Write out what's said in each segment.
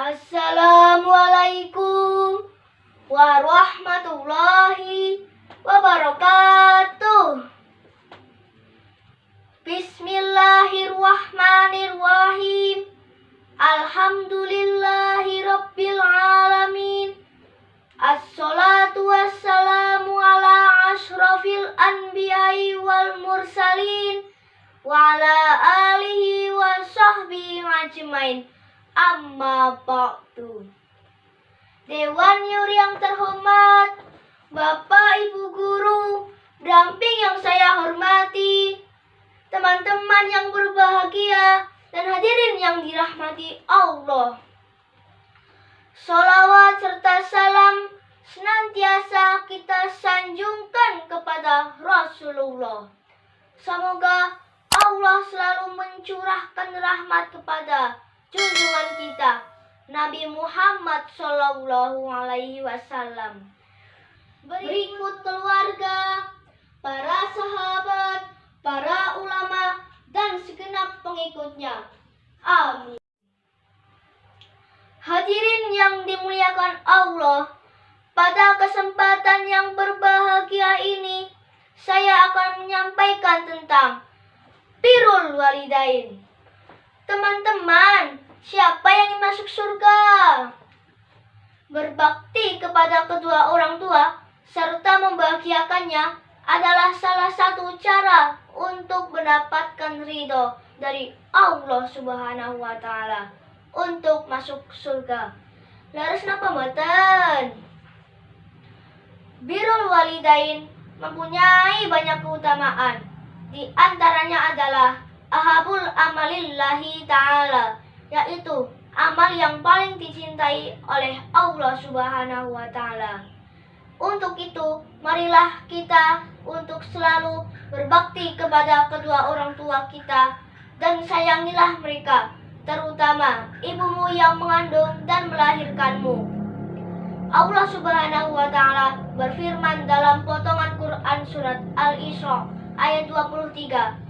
Assalamualaikum warahmatullahi wabarakatuh. Bismillahirrahmanirrahim. Alhamdulillahi rabbil alamin. Assalatu wassalamu ala ashrafil anbiya'i wal mursalin wa ala alihi wa sahbihi ajmain. Amma ba'du. Dewan Yuri yang terhormat, Bapak Ibu Guru, Damping yang saya hormati, teman-teman yang berbahagia, dan hadirin yang dirahmati Allah. Salawat serta salam senantiasa kita sanjungkan kepada Rasulullah. Semoga Allah selalu mencurahkan rahmat kepada junjungan kita, Nabi Muhammad Sallallahu Alaihi Wasallam. Berikut keluarga, para sahabat, para ulama, dan segenap pengikutnya. Amin. Hadirin yang dimuliakan Allah, pada kesempatan yang berbahagia ini, saya akan menyampaikan tentang Birul Walidain. Teman-teman, siapa yang ingin masuk surga? Berbakti kepada kedua orang tua serta membahagiakannya adalah salah satu cara untuk mendapatkan ridho dari Allah Subhanahu wa taala untuk masuk surga. Laras napa mboten? Birul walidain mempunyai banyak keutamaan. Di antaranya adalah ahabul amalillahi ta'ala, yaitu amal yang paling dicintai oleh Allah Subhanahu wa taala. Untuk itu, marilah kita untuk selalu berbakti kepada kedua orang tua kita dan sayangilah mereka, terutama ibumu yang mengandung dan melahirkanmu. Allah Subhanahu wa taala berfirman dalam potongan Quran surat Al-Isra ayat 23.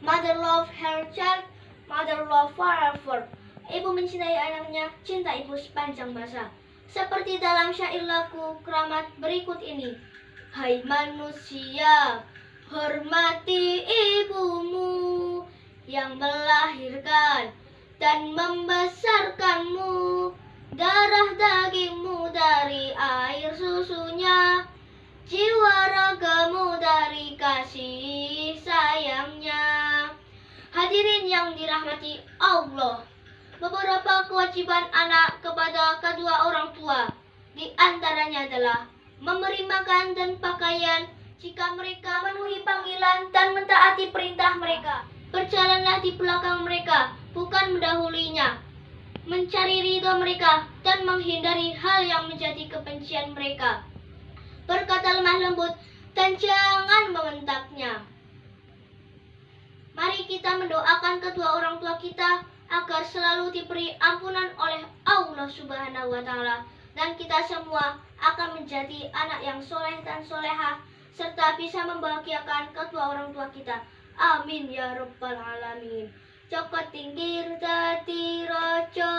Mother love her child, mother love forever. Ibu mencintai anaknya, cinta ibu sepanjang masa. Seperti dalam syair lagu keramat berikut ini. Hai manusia, hormati ibumu yang melahirkan dan membesarkanmu. Darah dagingmu dari air susunya, jiwa ragamu dari kasih. Hadirin yang dirahmati Allah, beberapa kewajiban anak kepada kedua orang tua. Di antaranya adalah memberi makan dan pakaian jika mereka memenuhi panggilan dan mentaati perintah mereka. Berjalanlah di belakang mereka, bukan mendahulinya. Mencari ridho mereka dan menghindari hal yang menjadi kebencian mereka. Berkata lemah lembut dan jangan membentaknya. Kita mendoakan kedua orang tua kita agar selalu diberi ampunan oleh Allah Subhanahu wa taala dan kita semua akan menjadi anak yang soleh dan soleha serta bisa membahagiakan kedua orang tua kita. Amin ya rabbal alamin. Cokot tinggir dadi raja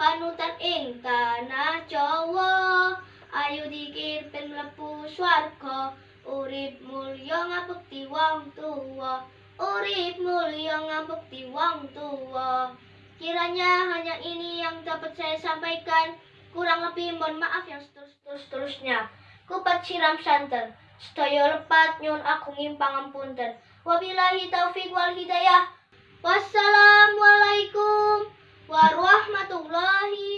panutan ing tanah Jawa. Ayo dikir ben mlebu swarga urip mulya ngabekti wong tuwa. Urip mulia ngabekti wong tua. Kiranya hanya ini yang dapat saya sampaikan. Kurang lebih mohon maaf yang seterus-terusnya. Kupat siram santen. Sedaya lepat nyun agung pangampunten. Wabillahi taufik wal hidayah. Wassalamualaikum warahmatullahi